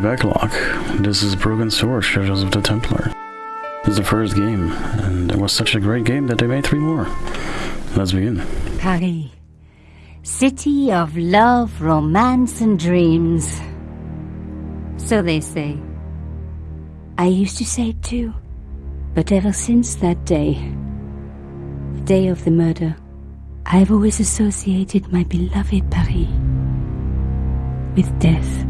my backlog. This is Broken Sword, Shadows of the Templar. It's the first game, and it was such a great game that they made three more. Let's begin. Paris. City of love, romance, and dreams. So they say. I used to say it too. But ever since that day, the day of the murder, I've always associated my beloved Paris with death.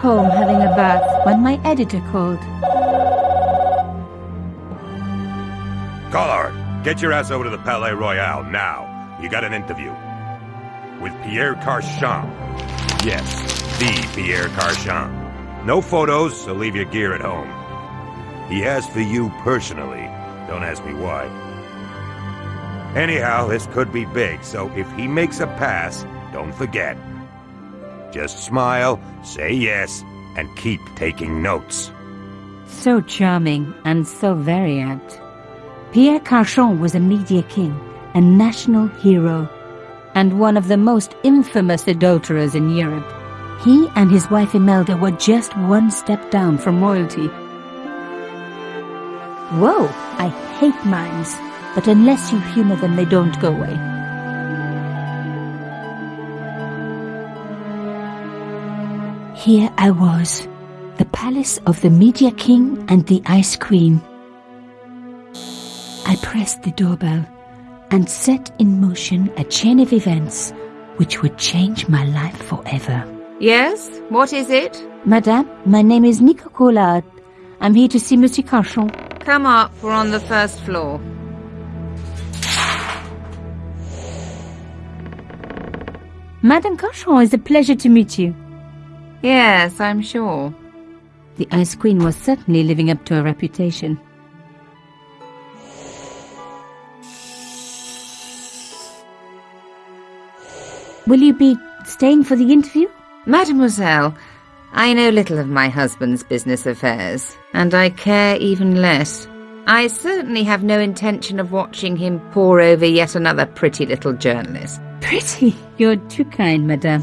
Home having a bath when my editor called. Collard, get your ass over to the Palais Royal now. You got an interview. With Pierre Carchon. Yes, the Pierre Carchon. No photos, so leave your gear at home. He asked for you personally. Don't ask me why. Anyhow, this could be big, so if he makes a pass, don't forget. Just smile, say yes, and keep taking notes. So charming and so very apt. Pierre Carchon was a media king, a national hero, and one of the most infamous adulterers in Europe. He and his wife Imelda were just one step down from royalty. Whoa, I hate mimes, but unless you humor them, they don't go away. Here I was, the palace of the Media King and the Ice Queen. I pressed the doorbell and set in motion a chain of events which would change my life forever. Yes? What is it? Madame, my name is Nico Collard. I'm here to see Monsieur Carchon. Come up, we're on the first floor. Madame Carchon, it's a pleasure to meet you. Yes, I'm sure. The Ice Queen was certainly living up to her reputation. Will you be staying for the interview? Mademoiselle, I know little of my husband's business affairs, and I care even less. I certainly have no intention of watching him pore over yet another pretty little journalist. Pretty? You're too kind, madame.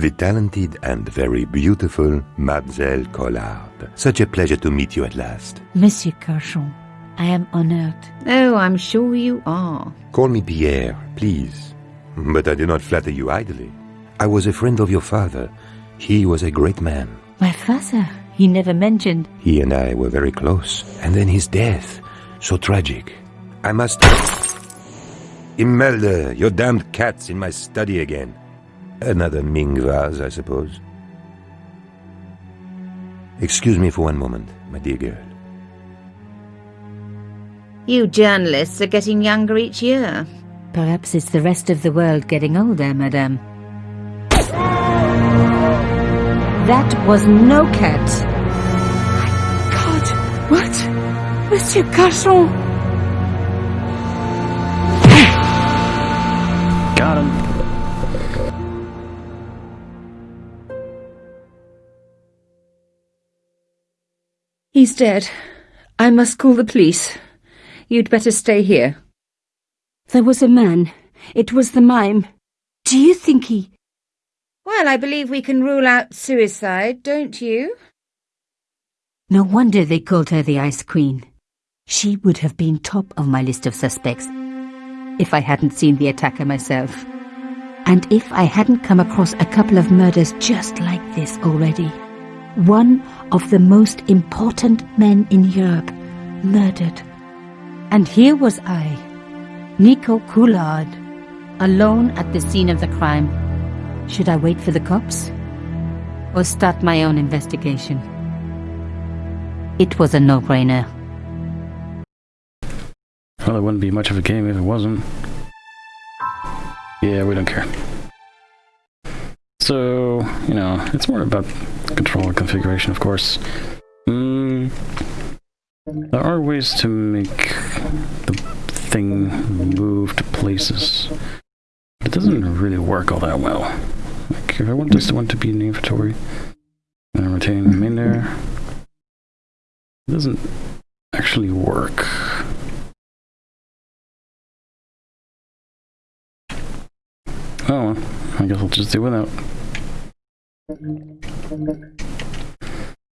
The talented and very beautiful Mademoiselle Collard. Such a pleasure to meet you at last. Monsieur Carchon, I am honored. Oh, I'm sure you are. Call me Pierre, please. But I do not flatter you idly. I was a friend of your father. He was a great man. My father, he never mentioned. He and I were very close. And then his death. So tragic. I must... Imelda, your damned cat's in my study again. Another Ming vase, I suppose. Excuse me for one moment, my dear girl. You journalists are getting younger each year. Perhaps it's the rest of the world getting older, madame. That was no cat. My God, what? Monsieur Carchon! He's dead. I must call the police. You'd better stay here. There was a man. It was the mime. Do you think he... Well, I believe we can rule out suicide, don't you? No wonder they called her the Ice Queen. She would have been top of my list of suspects if I hadn't seen the attacker myself. And if I hadn't come across a couple of murders just like this already, one of the most important men in Europe murdered. And here was I, Nico Collard, alone at the scene of the crime. Should I wait for the cops? Or start my own investigation? It was a no-brainer. Well, it wouldn't be much of a game if it wasn't. Yeah, we don't care. So, you know, it's more about controller configuration, of course. Mm, there are ways to make the thing move to places. It doesn't really work all that well. Like, if I want this one to be in the inventory, and I'm retaining them in there, it doesn't actually work. Oh, I guess I'll just do without.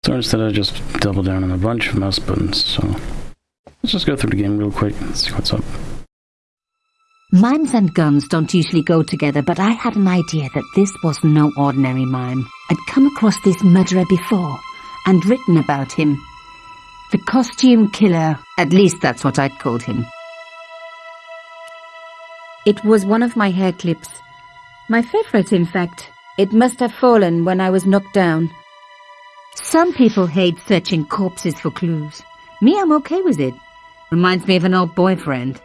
So instead I just double down on a bunch of mouse buttons, so let's just go through the game real quick and see what's up. Mimes and guns don't usually go together, but I had an idea that this was no ordinary mime. I'd come across this murderer before and written about him. The costume killer, at least that's what I'd called him. It was one of my hair clips. My favorite, in fact. It must have fallen when I was knocked down. Some people hate searching corpses for clues. Me, I'm okay with it. Reminds me of an old boyfriend.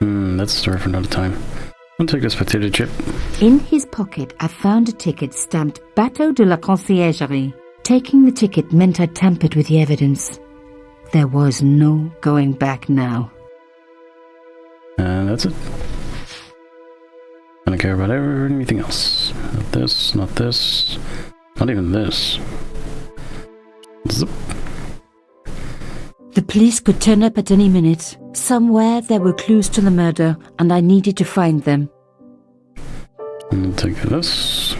Hmm, that's a story for another time. I'll take this potato chip. In his pocket, I found a ticket stamped Bateau de la Conciergerie. Taking the ticket meant I tampered with the evidence. There was no going back now. And that's it. I don't care about anything else. Not this, not this, not even this. Zip. The police could turn up at any minute. Somewhere there were clues to the murder, and I needed to find them. I'll take this.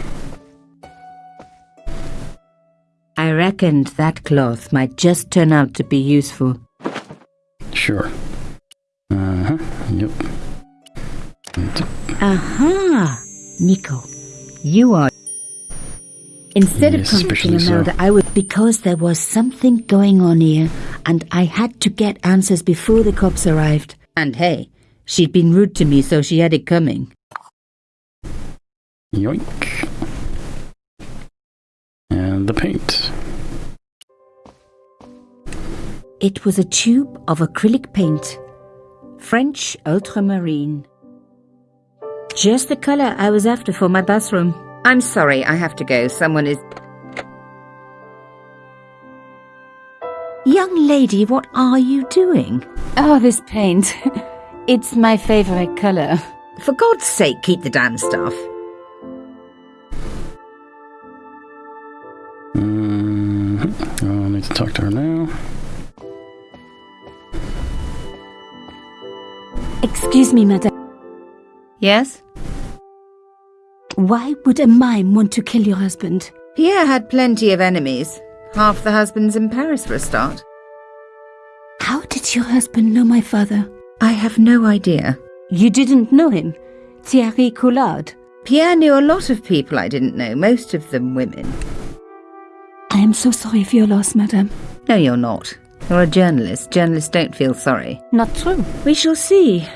I reckoned that cloth might just turn out to be useful. Sure. Uh-huh. Yep. Aha! Nico, you are. Instead Yes, of convicting especially so. Imelda, I would because there was something going on here, and I had to get answers before the cops arrived. And hey, she'd been rude to me, so she had it coming. Yoink. And the paint. It was a tube of acrylic paint, French ultramarine. Just the color I was after for my bathroom. I'm sorry, I have to go. Someone is. Young lady, what are you doing? Oh, this paint. it's my favorite color. For God's sake, keep the damn stuff. Mm-hmm. Oh, I need to talk to her now. Excuse me, madame. Yes? Why would a mime want to kill your husband? Pierre had plenty of enemies. Half the husbands in Paris for a start. How did your husband know my father? I have no idea. You didn't know him? Thierry Collard? Pierre knew a lot of people I didn't know, most of them women. I am so sorry for your loss, madame. No, you're not. You're a journalist. Journalists don't feel sorry. Not true. We shall see.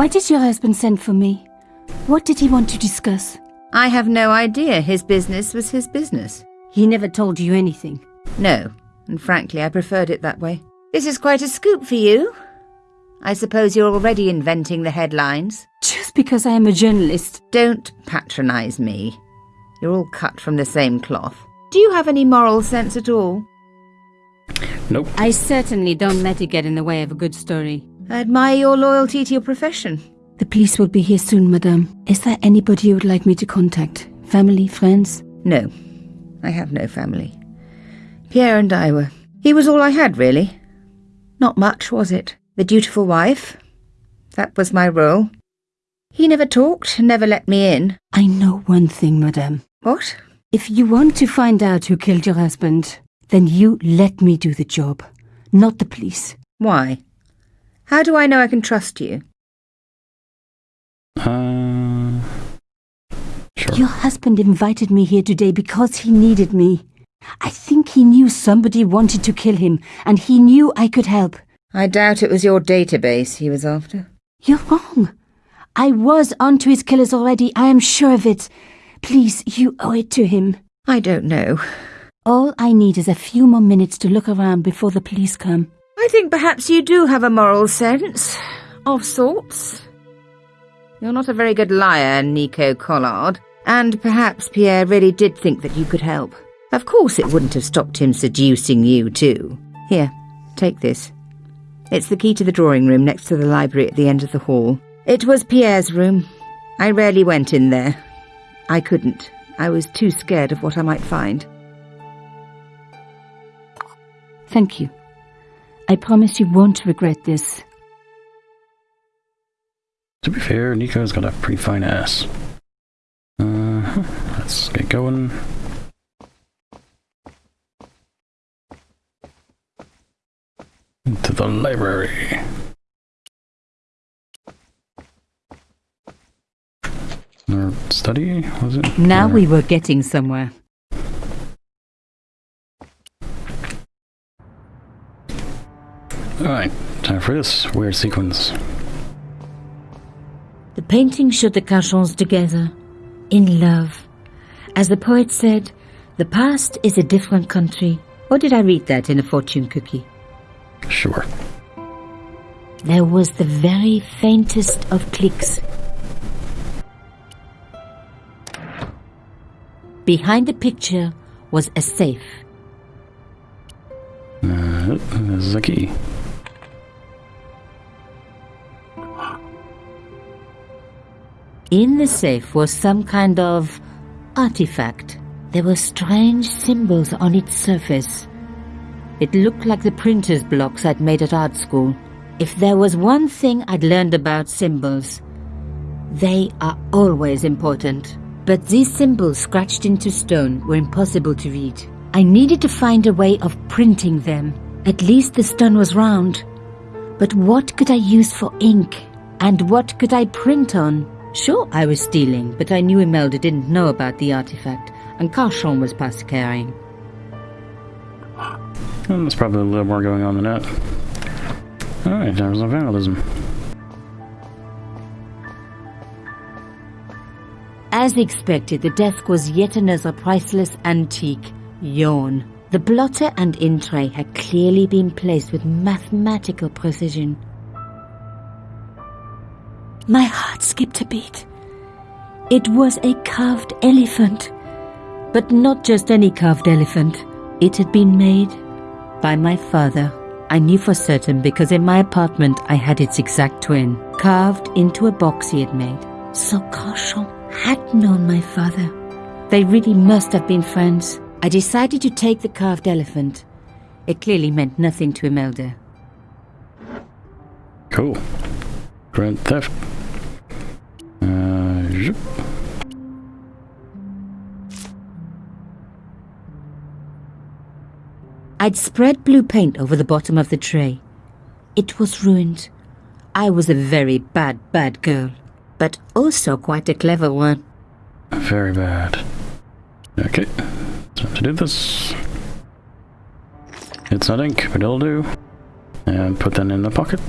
Why did your husband send for me? What did he want to discuss? I have no idea. His business was his business. He never told you anything. No, and frankly, I preferred it that way. This is quite a scoop for you. I suppose you're already inventing the headlines. Just because I am a journalist. Don't patronize me. You're all cut from the same cloth. Do you have any moral sense at all? Nope. I certainly don't let it get in the way of a good story. I admire your loyalty to your profession. The police will be here soon, madame. Is there anybody you would like me to contact? Family, friends? No, I have no family. Pierre and I were. He was all I had, really. Not much, was it? The dutiful wife. That was my role. He never talked, never let me in. I know one thing, madame. What? If you want to find out who killed your husband, then you let me do the job, not the police. Why? How do I know I can trust you? Uh, Sure. Your husband invited me here today because he needed me. I think he knew somebody wanted to kill him, and he knew I could help. I doubt it was your database he was after. You're wrong. I was onto his killers already, I am sure of it. Please, you owe it to him. I don't know. All I need is a few more minutes to look around before the police come. I think perhaps you do have a moral sense. Of sorts. You're not a very good liar, Nico Collard. And perhaps Pierre really did think that you could help. Of course it wouldn't have stopped him seducing you, too. Here, take this. It's the key to the drawing room next to the library at the end of the hall. It was Pierre's room. I rarely went in there. I couldn't. I was too scared of what I might find. Thank you. I promise you won't regret this. To be fair, Nico's got a pretty fine ass. Uh, let's get going. Into the library. Or study, was it? Now Or- we were getting somewhere. Alright, time for this weird sequence. The painting showed the Carchons together, in love. As the poet said, the past is a different country. Or did I read that in a fortune cookie? Sure. There was the very faintest of clicks. Behind the picture was a safe. Uh, this is a key. In the safe was some kind of artifact. There were strange symbols on its surface. It looked like the printer's blocks I'd made at art school. If there was one thing I'd learned about symbols, they are always important. But these symbols scratched into stone were impossible to read. I needed to find a way of printing them. At least the stone was round. But what could I use for ink? And what could I print on? Sure, I was stealing, but I knew Imelda didn't know about the artifact, and Carchon was past caring. And there's probably a little more going on than that. Alright, there was no vandalism. As expected, the desk was yet another priceless antique. Yawn. The blotter and in tray had clearly been placed with mathematical precision. My heart skipped a beat. It was a carved elephant. But not just any carved elephant. It had been made by my father. I knew for certain because in my apartment I had its exact twin, carved into a box he had made. So Carchon had known my father. They really must have been friends. I decided to take the carved elephant. It clearly meant nothing to Imelda. Cool. Grand theft. Zhup. I'd spread blue paint over the bottom of the tray. It was ruined. I was a very bad, bad girl, but also quite a clever one. very bad. Okay, time to do this. It's not ink, but it'll do. And put that in the pocket.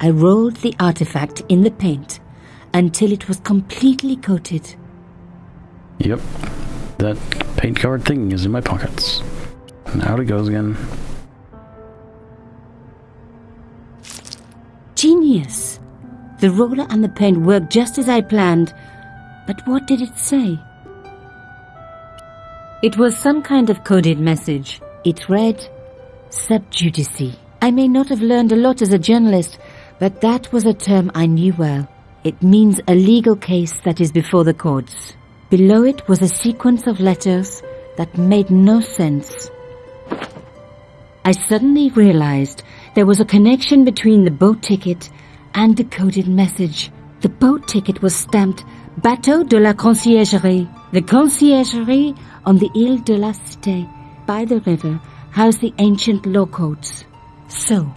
I rolled the artifact in the paint until it was completely coated. Yep, that paint card thing is in my pockets. And out it goes again. Genius! The roller and the paint worked just as I planned, but what did it say? It was some kind of coded message. It read, Sub judice. I may not have learned a lot as a journalist, but that was a term I knew well. It means a legal case that is before the courts. Below it was a sequence of letters that made no sense. I suddenly realized there was a connection between the boat ticket and the coded message. The boat ticket was stamped Bateau de la Conciergerie. The conciergerie on the Ile de la Cité by the river housed the ancient law courts. So,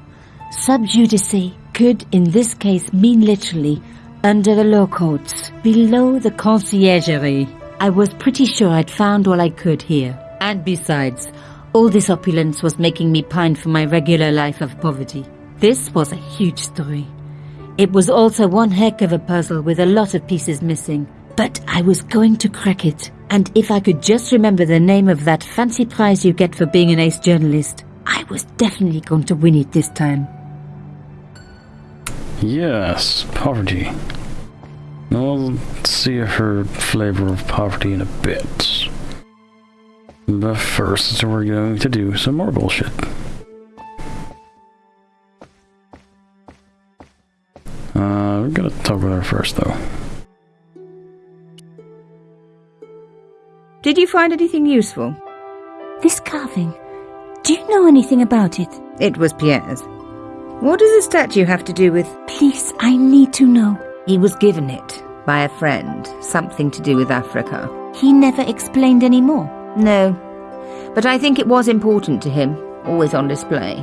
sub judice could in this case mean literally under the law courts, below the conciergerie. I was pretty sure I'd found all I could here. And besides, all this opulence was making me pine for my regular life of poverty. This was a huge story. It was also one heck of a puzzle with a lot of pieces missing. But I was going to crack it. And if I could just remember the name of that fancy prize you get for being an ace journalist, I was definitely going to win it this time. Yes, poverty. We'll see her flavor of poverty in a bit. But first, we're going to do some more bullshit. Uh, we're gonna talk with her first, though. Did you find anything useful? This carving. Do you know anything about it? It was Pierre's. What does the statue have to do with... Please, I need to know. He was given it by a friend, something to do with Africa. He never explained any more. No, but I think it was important to him, always on display.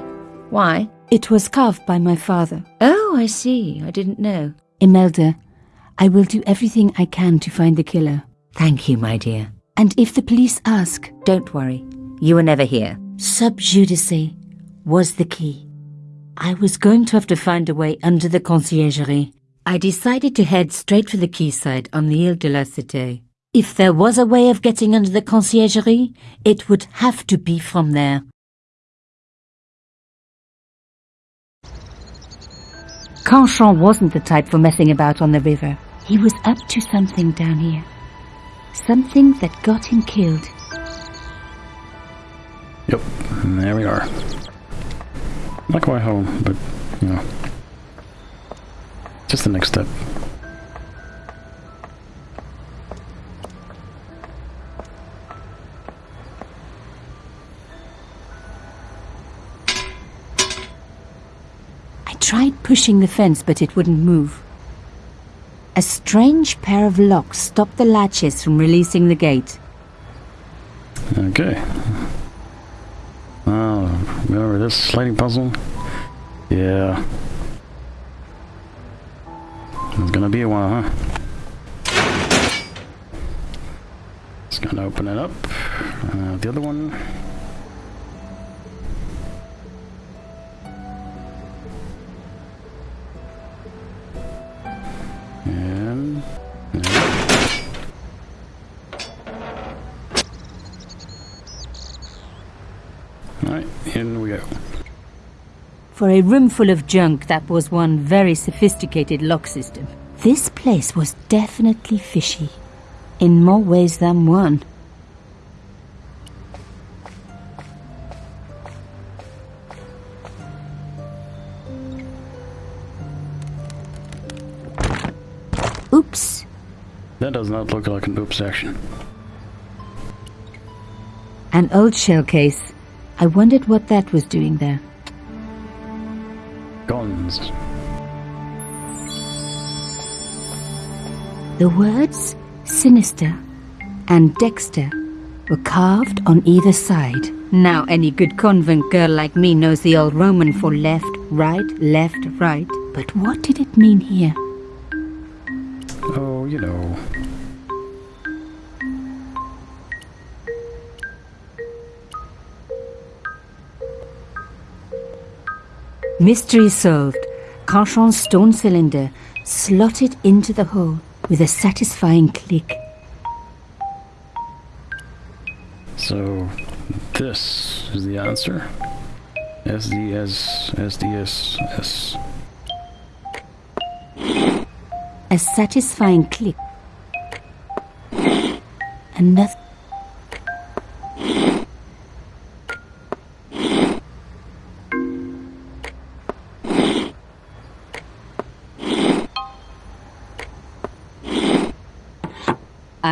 Why? It was carved by my father. Oh, I see. I didn't know. Imelda, I will do everything I can to find the killer. Thank you, my dear. And if the police ask, Don't worry. You were never here. sub judice was the key. I was going to have to find a way under the conciergerie. I decided to head straight for the quayside on the Ile de la Cité. If there was a way of getting under the conciergerie, it would have to be from there. Carchon wasn't the type for messing about on the river. He was up to something down here. Something that got him killed. Yep, and there we are. Not quite home, but, you know. Just the next step. I tried pushing the fence, but it wouldn't move. A strange pair of locks stopped the latches from releasing the gate. Okay. Oh, remember this sliding puzzle? Yeah. Gonna be a while, huh? Just gonna open it up. Uh, the other one. And... Alright, in we go. For a room full of junk, that was one very sophisticated lock system. This place was definitely fishy. In more ways than one. Oops. That does not look like an oops action. An old shell case. I wondered what that was doing there. Guns. The words sinister and Dexter were carved on either side. Now any good convent girl like me knows the old Roman for left, right, left, right. But what did it mean here? Oh, you know. Mystery solved. Carchon's stone cylinder slotted into the hole with a satisfying click. So, this is the answer. SDS, SDS, A satisfying click. Another.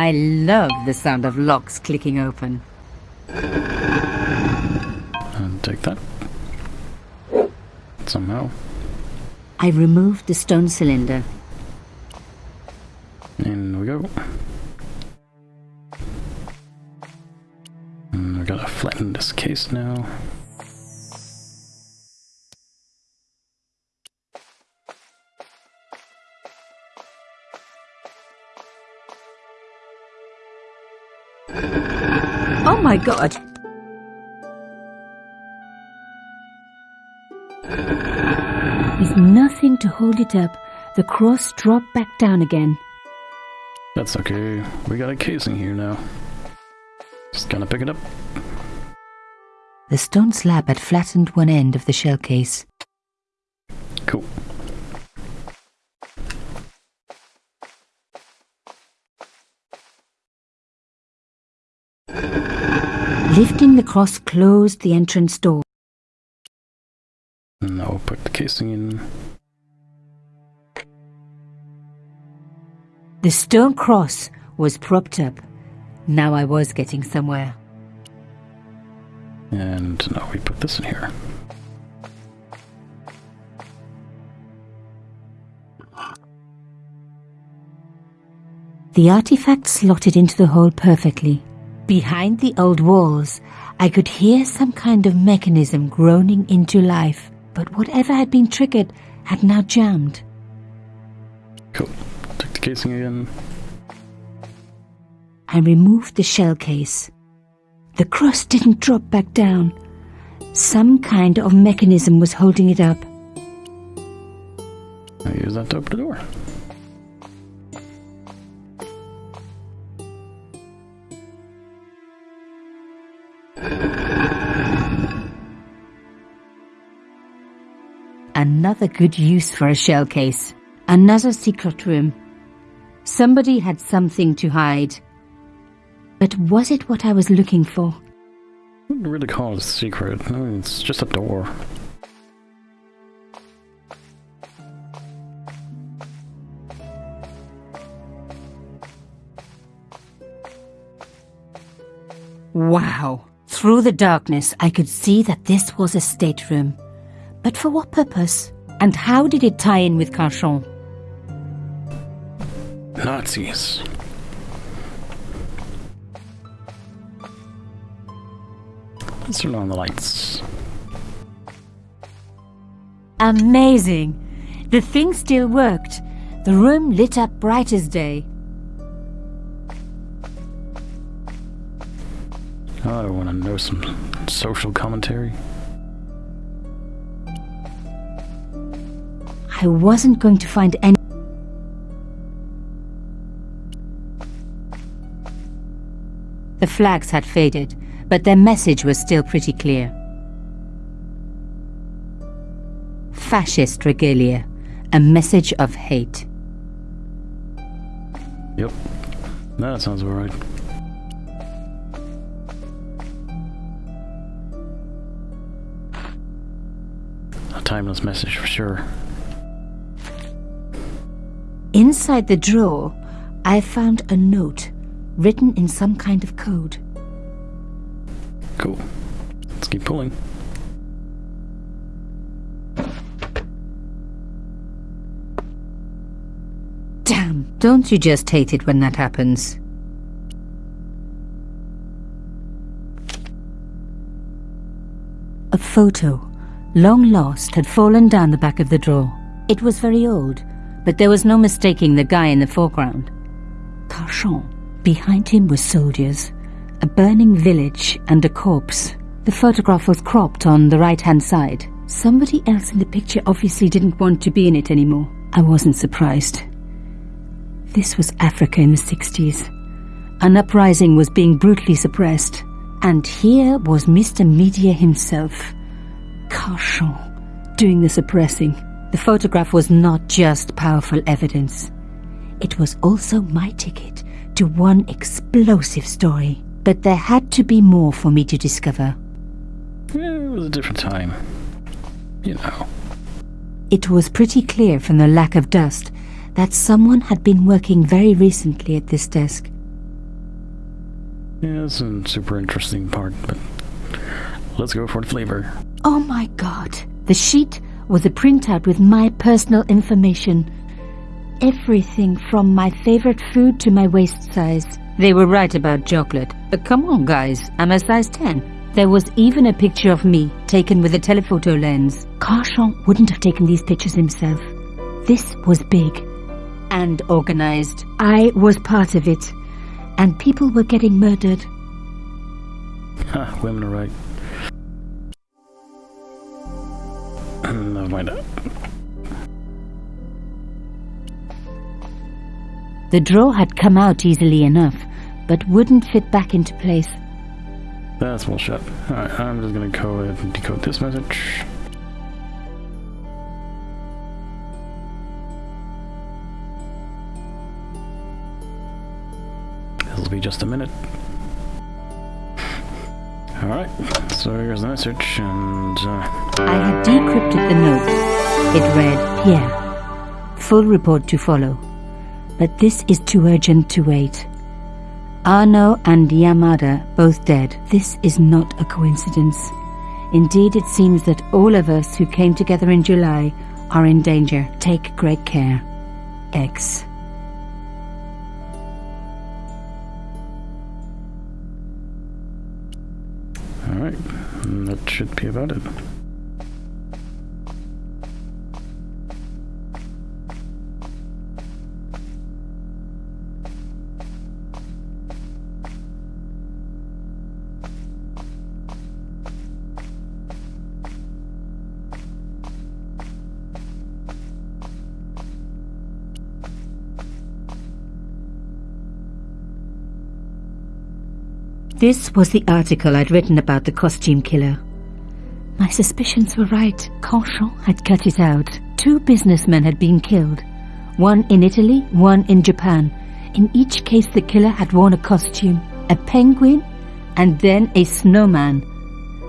I love the sound of locks clicking open. And take that. Somehow. I removed the stone cylinder. In we go. And I gotta flatten this case now. My god! With nothing to hold it up, the cross dropped back down again. That's okay. We got a casing here now. Just gonna pick it up. The stone slab had flattened one end of the shell case. Cool. The cross closed the entrance door. Now we'll put the casing in. The stone cross was propped up. Now I was getting somewhere. And now we put this in here. The artifact slotted into the hole perfectly. Behind the old walls, I could hear some kind of mechanism groaning into life, but whatever had been triggered had now jammed. Cool. Take the casing again. I removed the shell case. The cross didn't drop back down. Some kind of mechanism was holding it up. I use that to open the door. Another good use for a shell case. Another secret room. Somebody had something to hide. But was it what I was looking for? Wouldn't really call it a secret. I It's just a door. Wow! Through the darkness, I could see that this was a stateroom. But for what purpose? And how did it tie in with Carchon? Nazis. Let's turn on the lights. Amazing! The thing still worked. The room lit up bright as day. Oh, I want to know some social commentary. I wasn't going to find any. The flags had faded, but their message was still pretty clear. Fascist regalia, a message of hate. Yep. That sounds about right. A timeless message for sure. Inside the drawer, I found a note written in some kind of code. Cool. Let's keep pulling. Damn, don't you just hate it when that happens? A photo, long lost, had fallen down the back of the drawer. It was very old, but there was no mistaking the guy in the foreground. Carchon. Behind him were soldiers, a burning village, and a corpse. The photograph was cropped on the right hand side. Somebody else in the picture obviously didn't want to be in it anymore. I wasn't surprised. This was Africa in the 60s. An uprising was being brutally suppressed. And here was Mr. Media himself, Carchon, doing the suppressing. The photograph was not just powerful evidence. It was also my ticket to one explosive story. But there had to be more for me to discover. It was a different time. You know. It was pretty clear from the lack of dust that someone had been working very recently at this desk. Yeah, it's a super interesting part, but let's go for the flavor. Oh my god! The sheet was a printout with my personal information. Everything from my favorite food to my waist size. They were right about chocolate, but come on, guys, I'm a size 10. There was even a picture of me, taken with a telephoto lens. Carchon wouldn't have taken these pictures himself. This was big and organized. I was part of it, and people were getting murdered. Ha, women are right. Never mind. The draw had come out easily enough, but wouldn't fit back into place. That's bullshit. Alright, I'm just gonna go ahead and decode this message. This'll be just a minute. Alright, so here's the message, and uh, I had decrypted the note. It read, Pierre. Full report to follow. But this is too urgent to wait. Arno and Yamada both dead. This is not a coincidence. Indeed, it seems that all of us who came together in July are in danger. Take great care. X. alright, and that should be about it. This was the article I'd written about the costume killer. My suspicions were right. Carchon had cut it out. Two businessmen had been killed. One in Italy, one in Japan. In each case, the killer had worn a costume, a penguin, and then a snowman.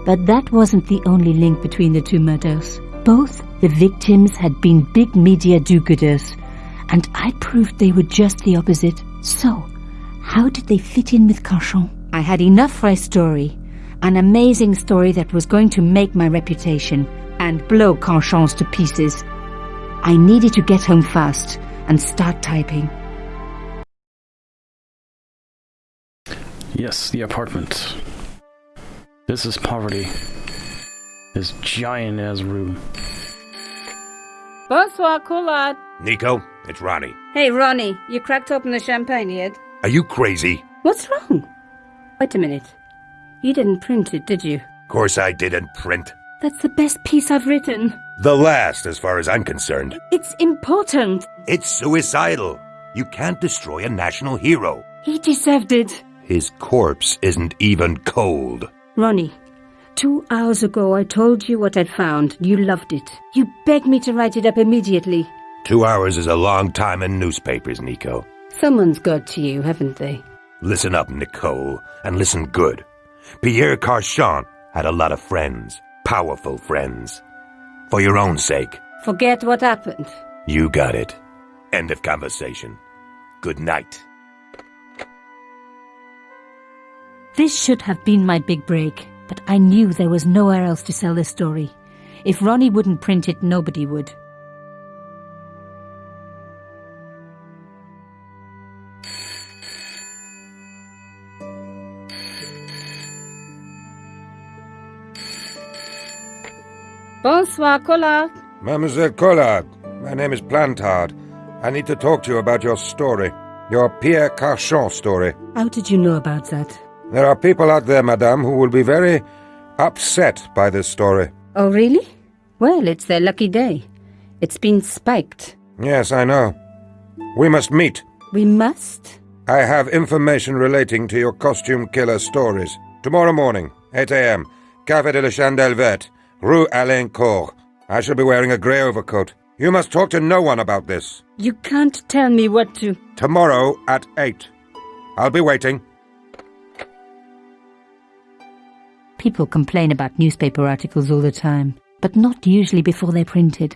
But that wasn't the only link between the two murders. Both the victims had been big media do-gooders, and I proved they were just the opposite. So, how did they fit in with Carchon? I had enough for a story. An amazing story that was going to make my reputation and blow Carchon's to pieces. I needed to get home fast and start typing. Yes, the apartment. This is poverty. This giant ass room. Bonsoir, Collard. Nico, it's Ronnie. Hey, Ronnie, you cracked open the champagne yet? Are you crazy? What's wrong? Wait a minute. You didn't print it, did you? Of course I didn't print. That's the best piece I've written. The last, as far as I'm concerned. It's important. It's suicidal. You can't destroy a national hero. He deserved it. His corpse isn't even cold. Ronnie, two hours ago I told you what I'd found. You loved it. You begged me to write it up immediately. Two hours is a long time in newspapers, Nico. Someone's got to you, haven't they? Listen up, Nicole, and listen good. Pierre Carchon had a lot of friends, powerful friends. For your own sake, Forget what happened. you got it. End of conversation. Good night. This should have been my big break, but I knew there was nowhere else to sell this story. If Ronnie wouldn't print it, nobody would. Bonsoir, Collard. Mademoiselle Collard, my name is Plantard. I need to talk to you about your story. Your Pierre Carchon story. How did you know about that? There are people out there, madame, who will be very upset by this story. Oh, really? Well, it's their lucky day. It's been spiked. Yes, I know. We must meet. We must? I have information relating to your costume killer stories. Tomorrow morning, 8 a.m., Café de la Chandelle Verte, Rue Alain Court. I shall be wearing a grey overcoat. You must talk to no one about this. You can't tell me what to. Tomorrow at 8. I'll be waiting. People complain about newspaper articles all the time, but not usually before they're printed.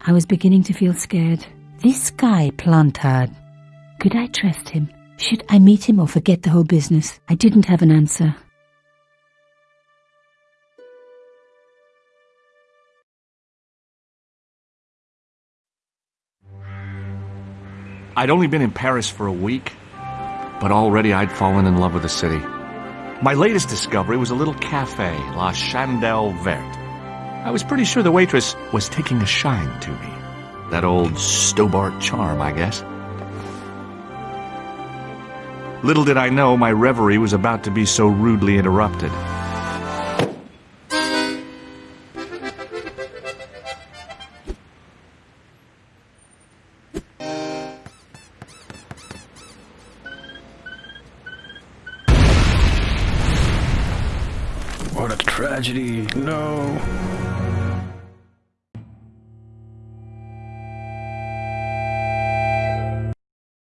I was beginning to feel scared. This guy, Plantard, could I trust him? Should I meet him or forget the whole business? I didn't have an answer. I'd only been in Paris for a week, but already I'd fallen in love with the city. My latest discovery was a little cafe, La Chandelle Verte. I was pretty sure the waitress was taking a shine to me. That old Stobbart charm, I guess. Little did I know my reverie was about to be so rudely interrupted.